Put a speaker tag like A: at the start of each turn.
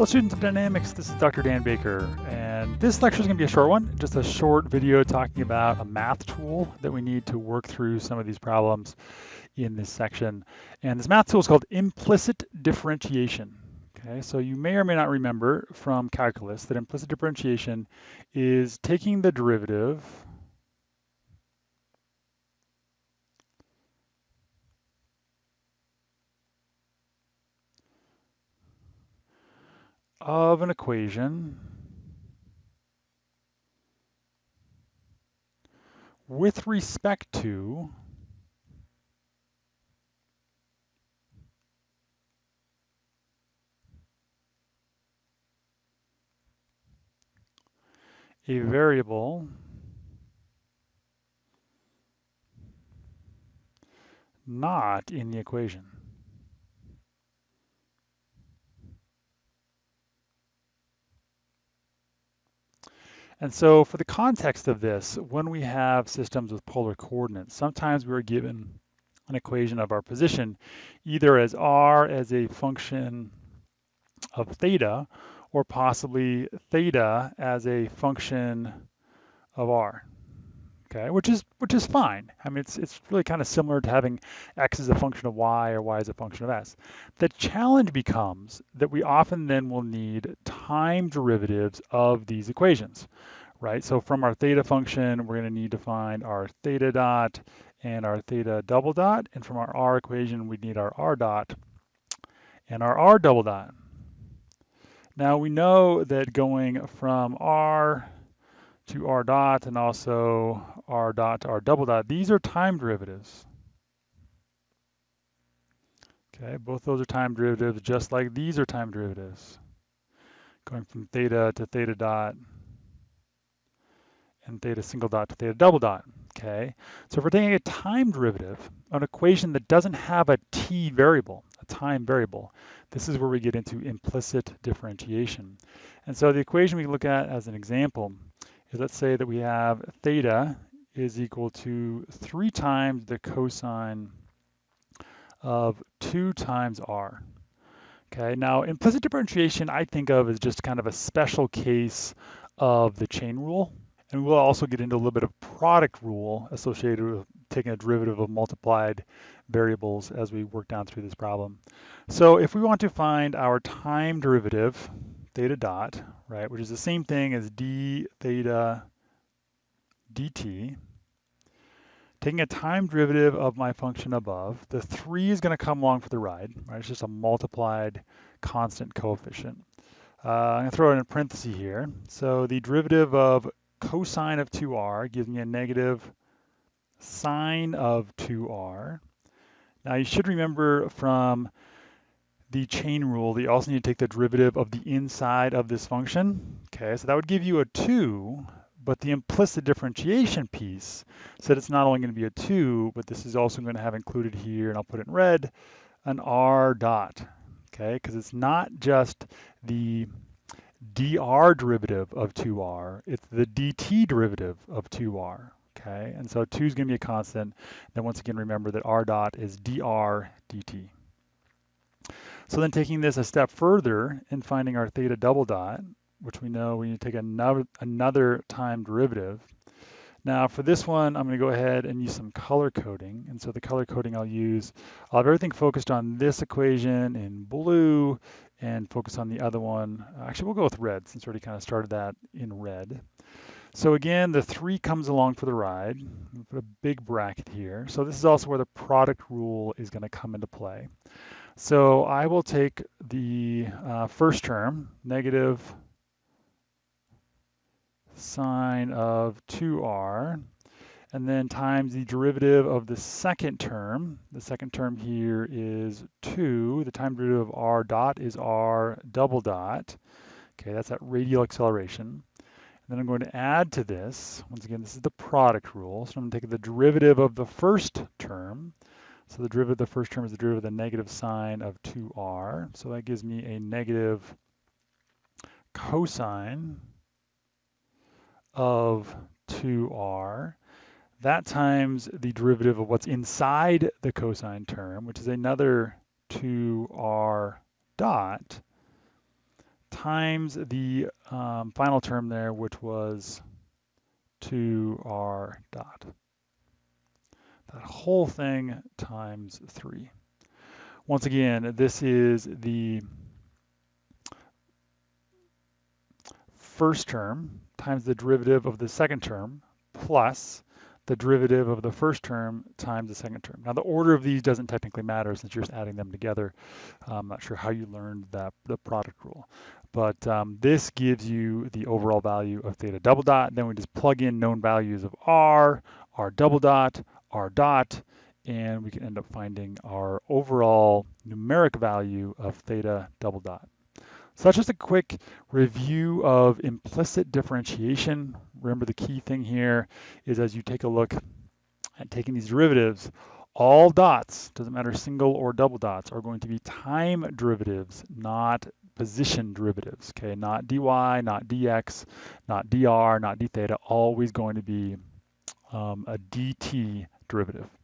A: Hello students of dynamics, this is Dr. Dan Baker, and this lecture is going to be a short one, just a short video talking about a math tool that we need to work through some of these problems in this section. And this math tool is called implicit differentiation. Okay, so you may or may not remember from calculus that implicit differentiation is taking the derivative of an equation with respect to a variable not in the equation. And so for the context of this, when we have systems with polar coordinates, sometimes we're given an equation of our position either as r as a function of theta or possibly theta as a function of r. Okay, which is which is fine. I mean, it's it's really kind of similar to having x as a function of y or y as a function of s. The challenge becomes that we often then will need time derivatives of these equations, right? So from our theta function, we're going to need to find our theta dot and our theta double dot, and from our r equation, we need our r dot and our r double dot. Now we know that going from r to r dot and also r dot to r double dot, these are time derivatives. Okay, both those are time derivatives, just like these are time derivatives. Going from theta to theta dot and theta single dot to theta double dot. Okay, so if we're taking a time derivative, an equation that doesn't have a t variable, a time variable, this is where we get into implicit differentiation. And so the equation we look at as an example is let's say that we have theta is equal to three times the cosine of two times r. Okay, now implicit differentiation I think of as just kind of a special case of the chain rule. And we'll also get into a little bit of product rule associated with taking a derivative of multiplied variables as we work down through this problem. So if we want to find our time derivative, theta dot, right, which is the same thing as d theta dt, taking a time derivative of my function above, the 3 is going to come along for the ride, right? It's just a multiplied constant coefficient. Uh, I'm going to throw it in a parenthesis here. So the derivative of cosine of 2r gives me a negative sine of 2r. Now you should remember from the chain rule you also need to take the derivative of the inside of this function. Okay, so that would give you a 2, but the implicit differentiation piece said it's not only going to be a 2, but this is also going to have included here, and I'll put it in red, an r dot. Okay, because it's not just the dr derivative of 2r, it's the dt derivative of 2r, okay? And so 2 is going to be a constant. Then once again, remember that r dot is dr dt. So then taking this a step further and finding our theta double dot, which we know we need to take another, another time derivative. Now for this one, I'm going to go ahead and use some color coding. And so the color coding I'll use, I'll have everything focused on this equation in blue and focus on the other one. Actually, we'll go with red since we already kind of started that in red. So again, the three comes along for the ride. Put a big bracket here. So this is also where the product rule is going to come into play. So I will take the uh, first term, negative sine of 2r, and then times the derivative of the second term. The second term here is 2. The time derivative of r dot is r double dot. Okay, that's that radial acceleration. And then I'm going to add to this, once again, this is the product rule. So I'm going to take the derivative of the first term. So the derivative of the first term is the derivative of the negative sine of 2r. So that gives me a negative cosine of 2r. That times the derivative of what's inside the cosine term, which is another 2r dot, times the um, final term there, which was 2r dot. That whole thing times 3. Once again, this is the first term times the derivative of the second term plus the derivative of the first term times the second term. Now the order of these doesn't technically matter since you're just adding them together. I'm not sure how you learned that the product rule, but um, this gives you the overall value of theta double dot. Then we just plug in known values of r, r double dot, r dot, and we can end up finding our overall numeric value of theta double dot. So that's just a quick review of implicit differentiation. Remember the key thing here is as you take a look at taking these derivatives, all dots, doesn't matter single or double dots, are going to be time derivatives, not position derivatives, okay? Not dy, not dx, not dr, not d theta, always going to be um, a dt derivative.